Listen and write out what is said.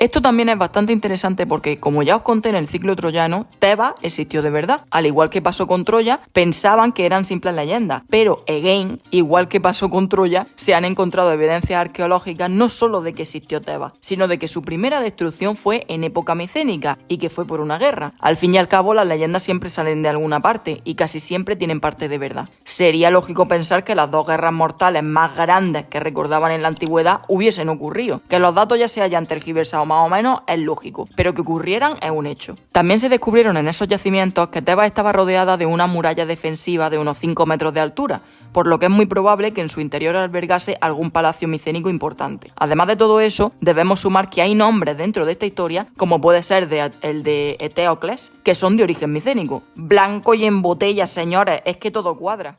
Esto también es bastante interesante porque, como ya os conté en el ciclo troyano, Tebas existió de verdad. Al igual que pasó con Troya, pensaban que eran simples leyendas. Pero, again, igual que pasó con Troya, se han encontrado evidencias arqueológicas no solo de que existió Tebas, sino de que su primera destrucción fue en época micénica y que fue por una guerra. Al fin y al cabo, las leyendas siempre salen de alguna parte y casi siempre tienen parte de verdad. Sería lógico pensar que las dos guerras mortales más grandes que recordaban en la antigüedad hubiesen ocurrido. Que los datos ya se hayan tergiversado más o menos es lógico, pero que ocurrieran es un hecho. También se descubrieron en esos yacimientos que Tebas estaba rodeada de una muralla defensiva de unos 5 metros de altura, por lo que es muy probable que en su interior albergase algún palacio micénico importante. Además de todo eso, debemos sumar que hay nombres dentro de esta historia, como puede ser el de Eteocles, que son de origen micénico. Blanco y en botella, señores, es que todo cuadra.